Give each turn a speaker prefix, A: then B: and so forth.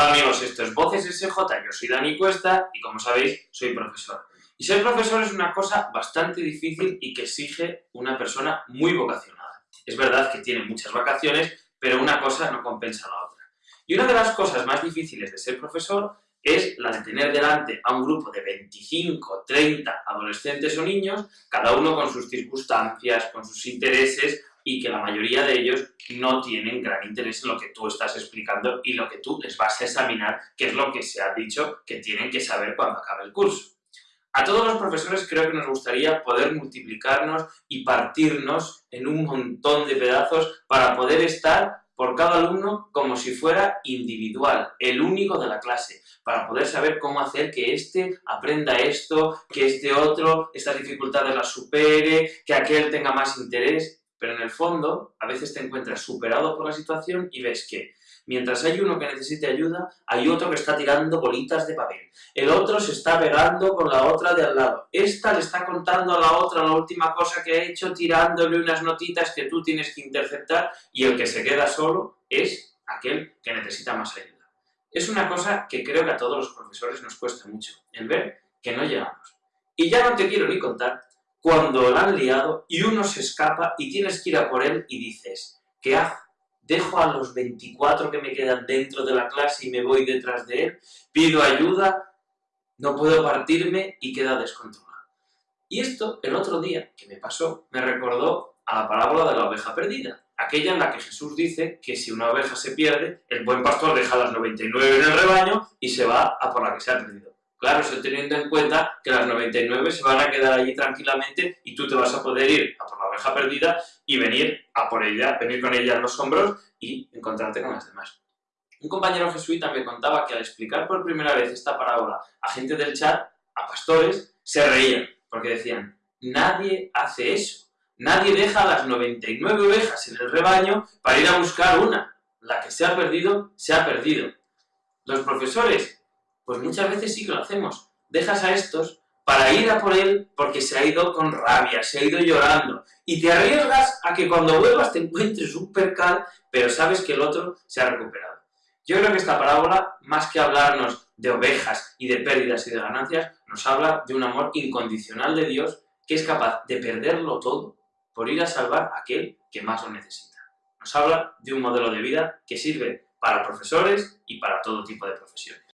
A: Hola amigos, esto es Voces SJ, yo soy Dani Cuesta y como sabéis, soy profesor. Y ser profesor es una cosa bastante difícil y que exige una persona muy vocacionada. Es verdad que tiene muchas vacaciones, pero una cosa no compensa la otra. Y una de las cosas más difíciles de ser profesor es la de tener delante a un grupo de 25, 30 adolescentes o niños, cada uno con sus circunstancias, con sus intereses, y que la mayoría de ellos no tienen gran interés en lo que tú estás explicando y lo que tú les vas a examinar, que es lo que se ha dicho que tienen que saber cuando acabe el curso. A todos los profesores creo que nos gustaría poder multiplicarnos y partirnos en un montón de pedazos para poder estar por cada alumno como si fuera individual, el único de la clase, para poder saber cómo hacer que éste aprenda esto, que este otro estas dificultades las supere, que aquel tenga más interés pero en el fondo a veces te encuentras superado por la situación y ves que mientras hay uno que necesite ayuda, hay otro que está tirando bolitas de papel, el otro se está pegando con la otra de al lado, esta le está contando a la otra la última cosa que ha hecho, tirándole unas notitas que tú tienes que interceptar y el que se queda solo es aquel que necesita más ayuda. Es una cosa que creo que a todos los profesores nos cuesta mucho, el ver que no llegamos. Y ya no te quiero ni contar cuando la han liado y uno se escapa y tienes que ir a por él y dices, ¿qué hago? ¿Dejo a los 24 que me quedan dentro de la clase y me voy detrás de él? ¿Pido ayuda? ¿No puedo partirme? Y queda descontrolado. Y esto, el otro día que me pasó, me recordó a la parábola de la oveja perdida, aquella en la que Jesús dice que si una oveja se pierde, el buen pastor deja las 99 en el rebaño y se va a por la que se ha perdido. Claro, eso teniendo en cuenta que las 99 se van a quedar allí tranquilamente y tú te vas a poder ir a por la oveja perdida y venir a por ella, venir con ella en los hombros y encontrarte con las demás. Un compañero jesuita me contaba que al explicar por primera vez esta parábola a gente del chat, a pastores, se reían, porque decían, nadie hace eso, nadie deja las 99 ovejas en el rebaño para ir a buscar una, la que se ha perdido, se ha perdido. Los profesores pues muchas veces sí que lo hacemos. Dejas a estos para ir a por él porque se ha ido con rabia, se ha ido llorando. Y te arriesgas a que cuando vuelvas te encuentres un percal, pero sabes que el otro se ha recuperado. Yo creo que esta parábola, más que hablarnos de ovejas y de pérdidas y de ganancias, nos habla de un amor incondicional de Dios que es capaz de perderlo todo por ir a salvar a aquel que más lo necesita. Nos habla de un modelo de vida que sirve para profesores y para todo tipo de profesiones.